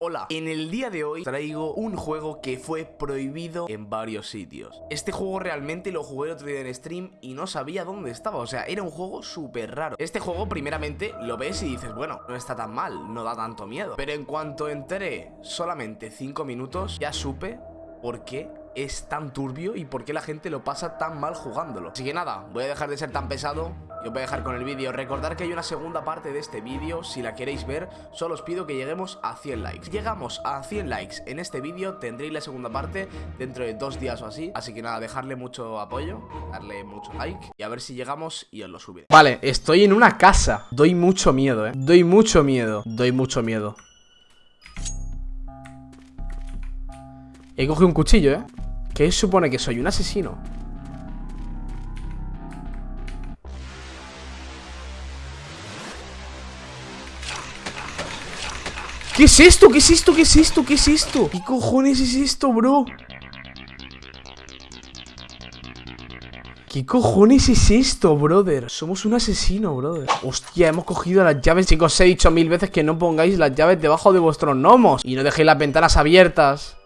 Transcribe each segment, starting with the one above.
Hola, en el día de hoy traigo un juego que fue prohibido en varios sitios. Este juego realmente lo jugué el otro día en stream y no sabía dónde estaba, o sea, era un juego súper raro. Este juego primeramente lo ves y dices, bueno, no está tan mal, no da tanto miedo Pero en cuanto entré solamente 5 minutos, ya supe por qué es tan turbio y por qué la gente lo pasa tan mal jugándolo. Así que nada, voy a dejar de ser tan pesado y os voy a dejar con el vídeo. Recordar que hay una segunda parte de este vídeo. Si la queréis ver, solo os pido que lleguemos a 100 likes. Llegamos a 100 likes en este vídeo Tendréis la segunda parte dentro de dos días o así. Así que nada, dejarle mucho apoyo Darle mucho like Y a ver si llegamos y os lo subiré. Vale, estoy en una casa. Doy mucho miedo, eh. Doy mucho miedo. Doy mucho miedo. He cogido un cuchillo, ¿eh? ¿Qué supone que soy? ¿Un asesino? ¿Qué es esto? ¿Qué es esto? ¿Qué es esto? ¿Qué es esto? ¿Qué cojones es esto, bro? ¿Qué cojones es esto, brother? Somos un asesino, brother Hostia, hemos cogido las llaves Chicos, os he dicho mil veces que no pongáis las llaves debajo de vuestros gnomos Y no dejéis las ventanas abiertas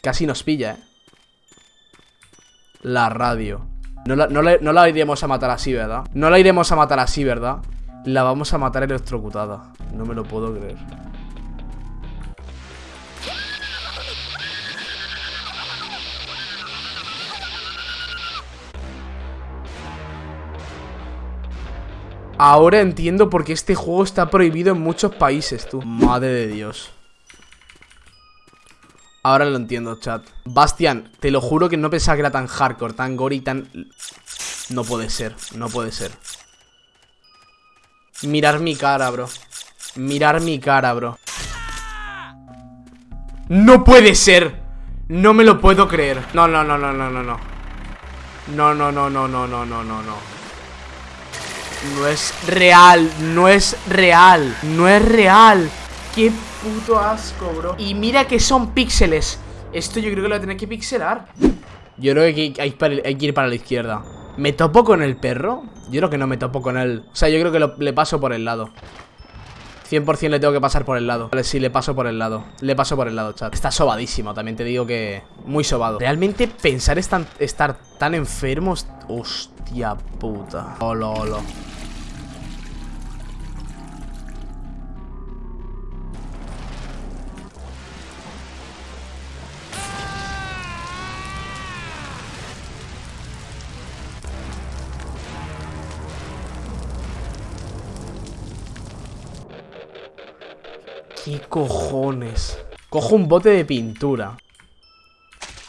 Casi nos pilla, ¿eh? La radio no la, no la iremos a matar así, ¿verdad? No la iremos a matar así, ¿verdad? La vamos a matar electrocutada. No me lo puedo creer. Ahora entiendo por qué este juego está prohibido en muchos países, tú. Madre de Dios. Ahora lo entiendo, chat. Bastian, te lo juro que no pensaba que era tan hardcore, tan gore y tan... No puede ser, no puede ser Mirar mi cara, bro Mirar mi cara, bro ¡No puede ser! No me lo puedo creer No, no, no, no, no, no, no No, no, no, no, no, no, no, no, no No es real No es real No es real Qué puto asco, bro Y mira que son píxeles Esto yo creo que lo voy a tener que pixelar Yo creo que hay, hay que ir para la izquierda ¿Me topo con el perro? Yo creo que no me topo con él. O sea, yo creo que le paso por el lado. 100% le tengo que pasar por el lado. Vale, sí, le paso por el lado. Le paso por el lado, chat. Está sobadísimo, también te digo que... Muy sobado. Realmente pensar estar tan enfermos... Hostia puta. Olo, olo ¿Qué cojones? Cojo un bote de pintura.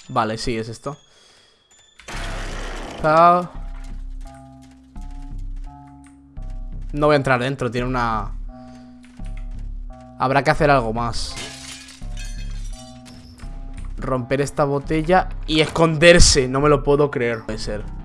Vale, sí, es esto. No voy a entrar dentro, tiene una... Habrá que hacer algo más. Romper esta botella y esconderse No me lo puedo creer. Puede ser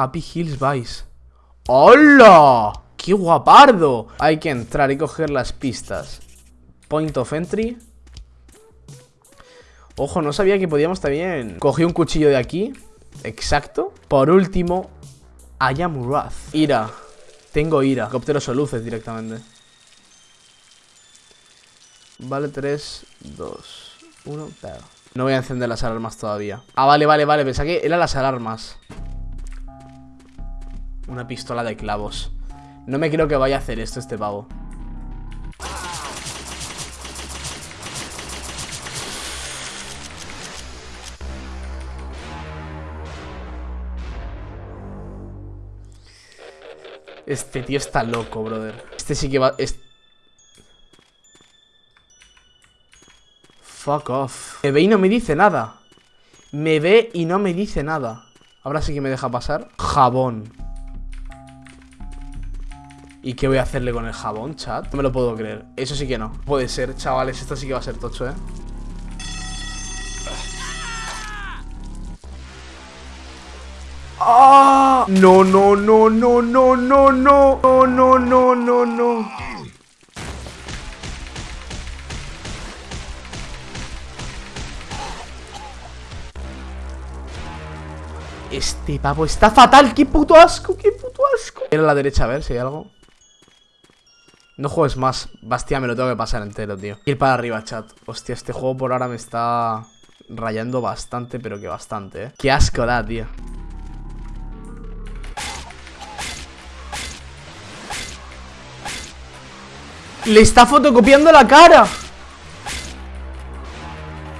Happy Hills Vice. ¡Hola! ¡Qué guapardo! Hay que entrar y coger las pistas. Point of entry. Ojo, no sabía que podíamos también Cogí un cuchillo de aquí. Exacto. Por último Ayamurath Ira. Tengo ira. Cópteros o luces directamente. Vale, 3, 2, 1, No voy a encender las alarmas todavía. Ah, vale, vale, vale. Pensé que eran las alarmas una pistola de clavos. No me creo que vaya a hacer esto este pavo. Este tío está loco, brother. Este sí que va... Fuck off. Me ve y no me dice nada. Me ve y no me dice nada. Ahora sí que me deja pasar. Jabón ¿Y qué voy a hacerle con el jabón, chat? No me lo puedo creer Eso sí que no Puede ser, chavales Esto sí que va a ser tocho, ¿eh? ¡Ah! No, no, no, no, no, no, no. No, no, no, no, no. Este pavo está fatal. ¡Qué puto asco! ¡Qué puto asco! Ir a la derecha a ver si hay algo. No juegues más. Bastia, me lo tengo que pasar entero, tío. Ir para arriba, chat. Hostia, este juego por ahora me está rayando bastante, pero que bastante, ¿eh? Qué asco da, tío. Le está fotocopiando la cara.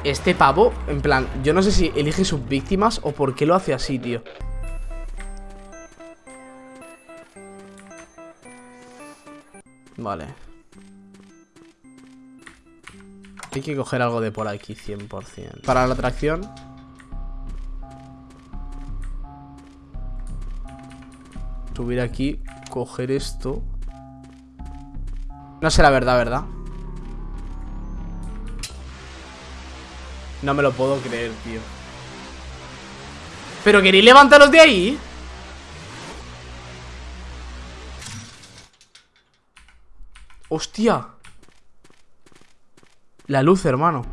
Este pavo, en plan, yo no sé si elige sus víctimas o por qué lo hace así, tío. Vale. Hay que coger algo de por aquí, 100%. Para la atracción. Subir aquí, coger esto. No sé la verdad, ¿verdad? No me lo puedo creer, tío ¿Pero queréis levantaros de ahí? ¡Hostia! La luz, hermano.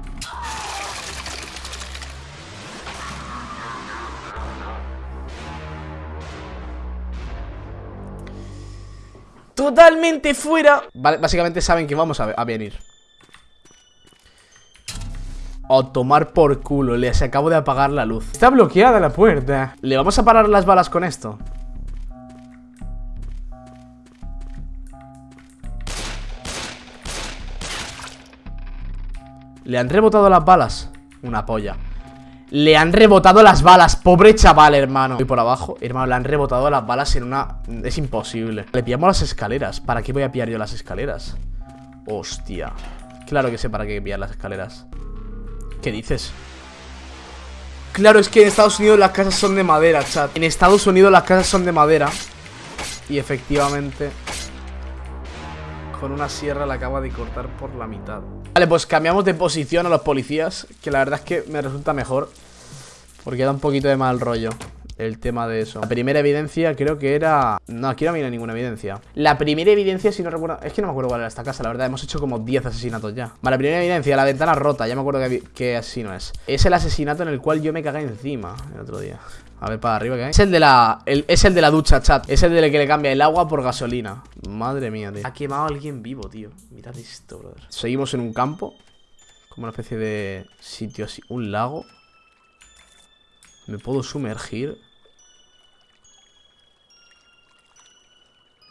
Totalmente fuera. Vale, básicamente saben que vamos a, venir. A tomar por culo, les acabo de apagar la luz. Está bloqueada la puerta. ¿Le vamos a parar las balas con esto? Le han rebotado las balas. Una polla. Le han rebotado las balas. Pobre chaval, hermano. Voy por abajo Hermano, le han rebotado las balas en una... Es imposible. Le pillamos las escaleras. ¿Para qué voy a pillar yo las escaleras? Hostia. Claro que sé para qué pillar las escaleras. ¿Qué dices? Claro, es que en Estados Unidos las casas son de madera, chat. En Estados Unidos las casas son de madera. Y efectivamente Con una sierra la acaba de cortar por la mitad. Vale, pues cambiamos de posición a los policías Que la verdad es que me resulta mejor Porque da un poquito de mal rollo el tema de eso. La primera evidencia creo que era... No, aquí no había ninguna evidencia. La primera evidencia, si no recuerdo... Es que no me acuerdo cuál era esta casa, la verdad Hemos hecho como 10 asesinatos ya. Vale, la primera evidencia, la ventana rota Ya me acuerdo que, que asesino es. Es el asesinato en el cual yo me cagué encima El otro día a ver, para arriba que hay Es el de la... es el de la ducha, chat. Es el de que le cambia el agua por gasolina. Madre mía, tío. Ha quemado a alguien vivo, tío. Mirad esto, brother. Seguimos en un campo. Como una especie de sitio así. Un lago. Me puedo sumergir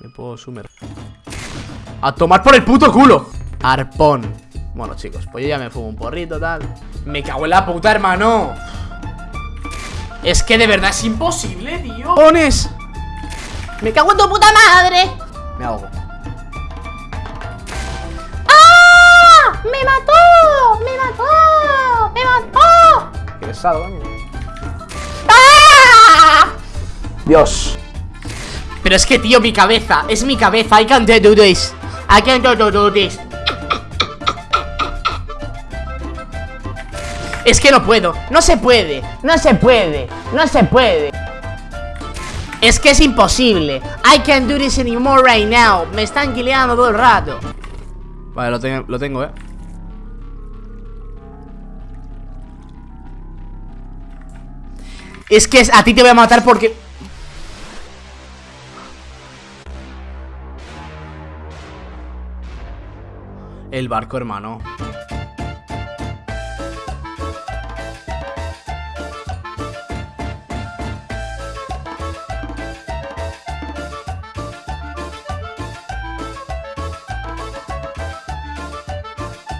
Me puedo sumergir ¡A tomar por el puto culo! Arpón. Bueno, chicos, pues yo ya me fumo un porrito, tal. Me cago en la puta, hermano Es que de verdad es imposible, tío ¡Pones! ¡Me cago en tu puta madre! Me ahogo ¡Ah! ¡Me mató! ¡Me mató! ¡Me mató! Qué pesado, coño ¡Ah! Dios pero es que, tío, mi cabeza Es mi cabeza I can't do this I can't do this Es que no puedo. No se puede. No se puede. No se puede. Es que es imposible. I can't do this anymore right now. Me están guileando todo el rato. Vale, lo, tengo, lo tengo, eh. Es que a ti te voy a matar porque El barco, hermano